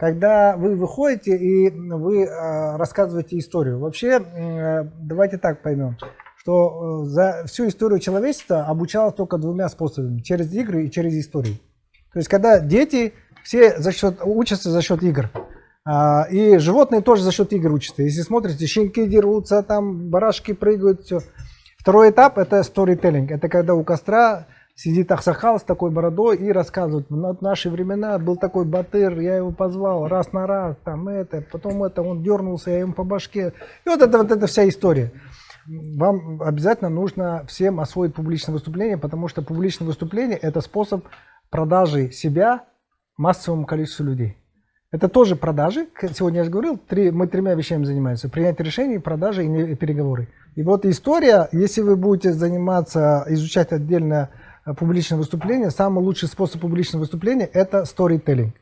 когда вы выходите и вы э, рассказываете историю. Вообще, э, давайте так поймем, что э, за всю историю человечества обучалось только двумя способами, через игры и через истории. То есть, когда дети все за счет, учатся за счет игр, а, и животные тоже за счет игр учатся. Если смотрите, щенки дерутся, там барашки прыгают, все. Второй этап – это storytelling. Это когда у костра сидит Ахсахал с такой бородой и рассказывает, в наши времена был такой батыр, я его позвал раз на раз, там это, потом это, он дернулся, я ему по башке. И вот это вот эта вся история. Вам обязательно нужно всем освоить публичное выступление, потому что публичное выступление – это способ продажи себя массовому количеству людей. Это тоже продажи. Сегодня я же говорил, три, мы тремя вещами занимаемся. Принятие решений, продажи и переговоры. И вот история, если вы будете заниматься, изучать отдельно публичное выступление, самый лучший способ публичного выступления – это storytelling.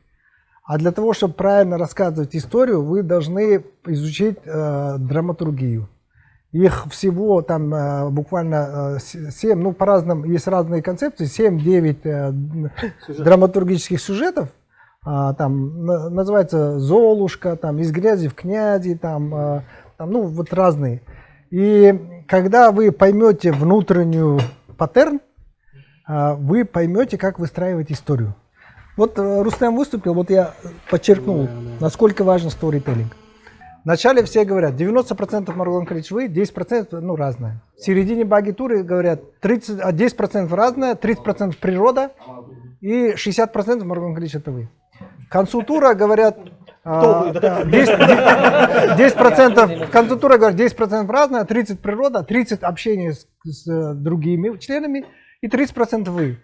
А для того, чтобы правильно рассказывать историю, вы должны изучить э, драматургию. Их всего там э, буквально э, 7, ну по-разному, есть разные концепции, 7-9 э, драматургических сюжетов, а, там называется Золушка, там из грязи в князи, там, а, там, ну вот разные. И когда вы поймете внутреннюю паттерн, вы поймете, как выстраивать историю. Вот э, Рустам выступил, вот я подчеркнул, насколько важен сторителлинг. Вначале все говорят, 90% Маргулан вы, 10% ну, разное. В середине баги-туры говорят, 30, 10% разное, 30% природа и 60% Маргулан это вы. К концу тура говорят, Кто вы, да? 10%, 10% концу говорят 10% разное, 30% природа, 30% общение с, с другими членами и 30% вы.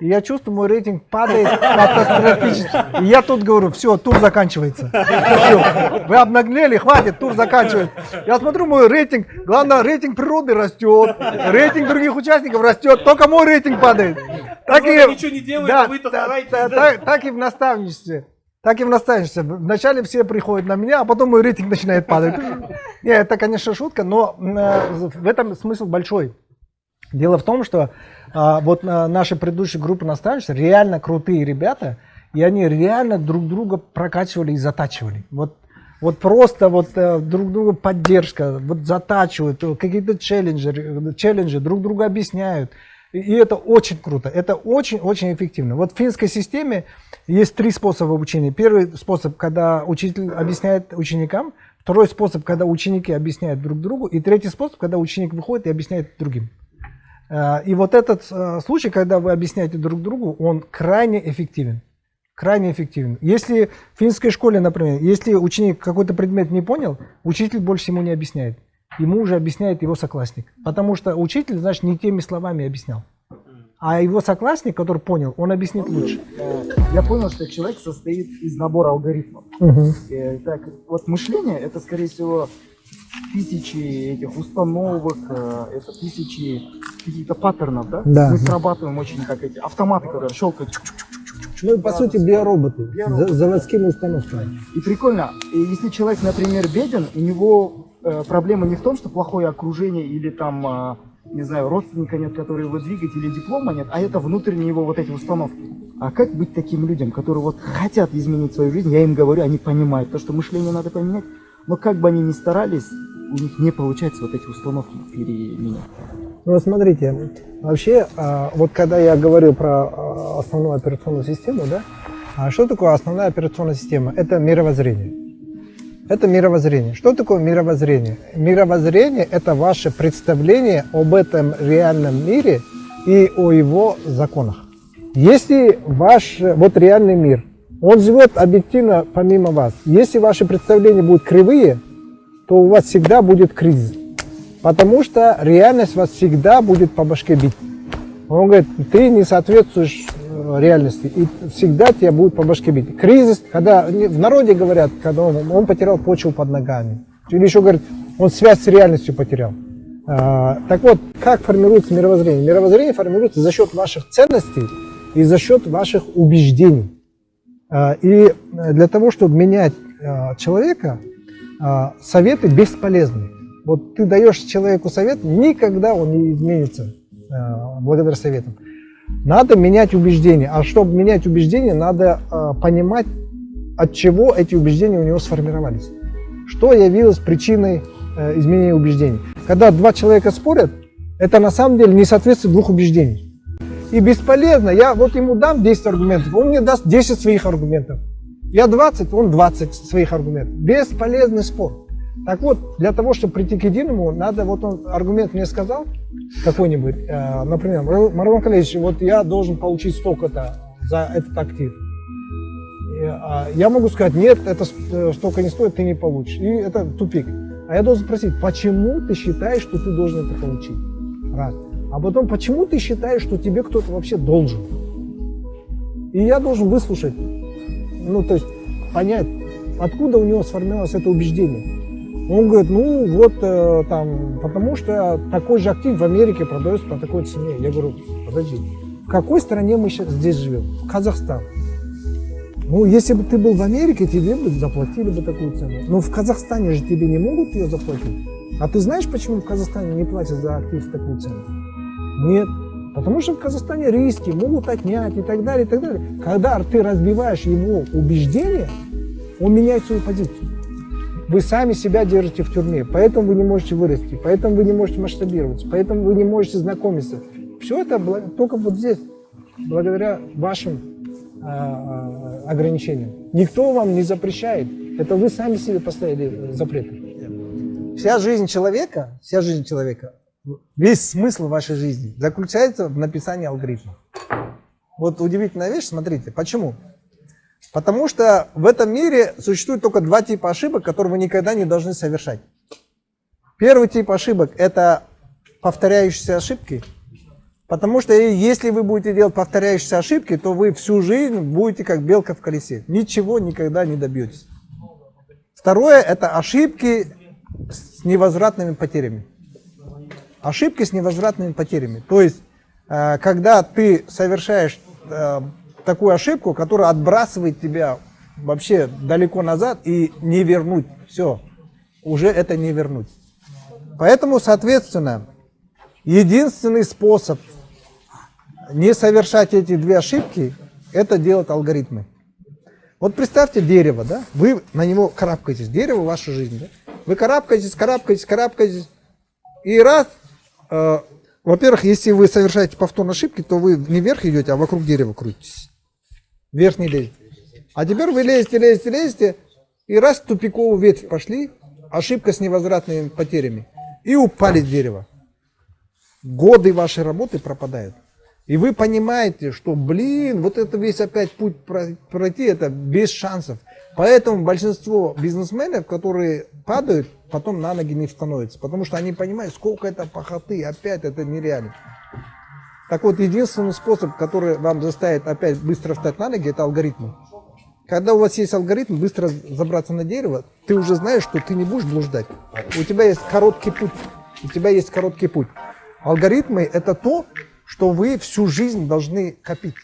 И я чувствую, мой рейтинг падает катастрофически. И я тут говорю, все, тур заканчивается. Все, вы обнаглели, хватит, тур заканчивается. Я смотрю, мой рейтинг, главное, рейтинг природы растет, рейтинг других участников растет, только мой рейтинг падает. Так и, ничего не делает, да, а вы-то стараетесь. Да, так, так и в наставничестве. Так и в наставничестве. Вначале все приходят на меня, а потом мой рейтинг начинает падать. Нет, это, конечно, шутка, но э, в этом смысл большой. Дело в том, что а, вот а, наши предыдущие группы наставничества реально крутые ребята, и они реально друг друга прокачивали и затачивали. Вот, вот просто вот а, друг друга поддержка, вот затачивают, какие-то челленджи, челленджи друг друга объясняют. И это очень круто, это очень-очень эффективно. Вот в финской системе есть три способа обучения. Первый способ, когда учитель объясняет ученикам, второй способ, когда ученики объясняют друг другу, и третий способ, когда ученик выходит и объясняет другим. Э, и вот этот э, случай, когда вы объясняете друг другу, он крайне эффективен. Крайне эффективен. Если в финской школе, например, если ученик какой-то предмет не понял, учитель больше ему не объясняет. Ему уже объясняет его соклассник. Потому что учитель, значит, не теми словами объяснял. А его соклассник, который понял, он объяснит лучше. Я понял, что человек состоит из набора алгоритмов. Угу. Так, вот мышление, это, скорее всего, тысячи этих установок, э, это тысячи каких-то паттернов, да? Да. Мы срабатываем очень как эти автоматы, которые щелкают. Чук -чук -чук ну, по сути, биороботы, биороботы. заводскими установками. И прикольно, и если человек, например, беден, у него э, проблема не в том, что плохое окружение или там, э, не знаю, родственника нет, который его двигает, или диплома нет, а это внутренние его вот эти установки. А как быть таким людям, которые вот хотят изменить свою жизнь, я им говорю, они понимают, то, что мышление надо поменять, но как бы они ни старались, у них не получается вот эти установки переменять. Ну, смотрите, вообще, а, вот когда я говорил про а, основную операционную систему, да, а что такое основная операционная система? Это мировоззрение. Это мировоззрение. Что такое мировоззрение? Мировоззрение – это ваше представление об этом реальном мире и о его законах. Если ваш вот реальный мир – он живет объективно помимо вас. Если ваши представления будут кривые, то у вас всегда будет кризис. Потому что реальность вас всегда будет по башке бить. Он говорит, ты не соответствуешь реальности, и всегда тебя будет по башке бить. Кризис, когда в народе говорят, когда он, он потерял почву под ногами. Или еще говорят, он связь с реальностью потерял. А, так вот, как формируется мировоззрение? Мировоззрение формируется за счет ваших ценностей и за счет ваших убеждений. А, и для того, чтобы менять а, человека, а, советы бесполезны. Вот ты даешь человеку совет, никогда он не изменится благодаря советам. Надо менять убеждения. А чтобы менять убеждения, надо понимать от чего эти убеждения у него сформировались. Что явилось причиной э, изменения убеждений. Когда два человека спорят, это на самом деле не соответствует двух убеждений. И бесполезно, я вот ему дам 10 аргументов, он мне даст 10 своих аргументов. Я 20, он 20 своих аргументов. Бесполезный спор. Так вот, для того, чтобы прийти к единому, надо, вот он аргумент мне сказал, какой-нибудь, э, например, Марван Калевич, вот я должен получить столько-то за этот актив. А, я могу сказать, нет, это э, столько не стоит, ты не получишь. И это тупик. А я должен спросить, почему ты считаешь, что ты должен это получить? Раз. А потом, почему ты считаешь, что тебе кто-то вообще должен? И я должен выслушать, ну, то есть понять, откуда у него сформировалось это убеждение. Он говорит, ну вот э, там, потому что такой же актив в Америке продается по такой цене. Я говорю, подожди, в какой стране мы сейчас здесь живем? В Казахстан. Ну, если бы ты был в Америке, тебе бы заплатили бы такую цену. Но в Казахстане же тебе не могут ее заплатить. А ты знаешь, почему в Казахстане не платят за актив такую цену? Нет. Потому что в Казахстане риски могут отнять и так далее, и так далее. Когда ты разбиваешь его убеждения, он меняет свою позицию. Вы сами себя держите в тюрьме, поэтому вы не можете вырасти, поэтому вы не можете масштабироваться, поэтому вы не можете знакомиться. Все это только вот здесь, благодаря вашим э, ограничениям. Никто вам не запрещает. Это вы сами себе поставили запреты. Вся жизнь человека, вся жизнь человека, весь смысл вашей жизни заключается в написании алгоритмов. Вот удивительная вещь, смотрите, почему? Потому что в этом мире существует только два типа ошибок, которые вы никогда не должны совершать. Первый тип ошибок – это повторяющиеся ошибки. Потому что если вы будете делать повторяющиеся ошибки, то вы всю жизнь будете как белка в колесе. Ничего никогда не добьетесь. Второе – это ошибки с невозвратными потерями. Ошибки с невозвратными потерями. То есть, э, когда ты совершаешь э, такую ошибку, которая отбрасывает тебя вообще далеко назад и не вернуть. Все, уже это не вернуть. Поэтому, соответственно, единственный способ не совершать эти две ошибки, это делать алгоритмы. Вот представьте дерево, да? Вы на него карабкаетесь. Дерево – ваша жизнь, да? Вы карабкаетесь, карабкаетесь, карабкаетесь. И раз, э, во-первых, если вы совершаете повторные ошибки, то вы не вверх идете, а вокруг дерева крутитесь вверх не. А теперь вы лезете, лезете, лезете, и раз тупиковую ветвь пошли, ошибка с невозвратными потерями, и упали с дерева. Годы вашей работы пропадают. И вы понимаете, что, блин, вот это весь опять путь пройти, это без шансов. Поэтому большинство бизнесменов, которые падают, потом на ноги не становятся. Потому что они понимают, сколько это похоты, опять это нереально. Так вот, единственный способ, который вам заставит опять быстро встать на ноги, это алгоритмы. Когда у вас есть алгоритм, быстро забраться на дерево, ты уже знаешь, что ты не будешь блуждать. У тебя есть короткий путь. У тебя есть короткий путь. Алгоритмы – это то, что вы всю жизнь должны копить.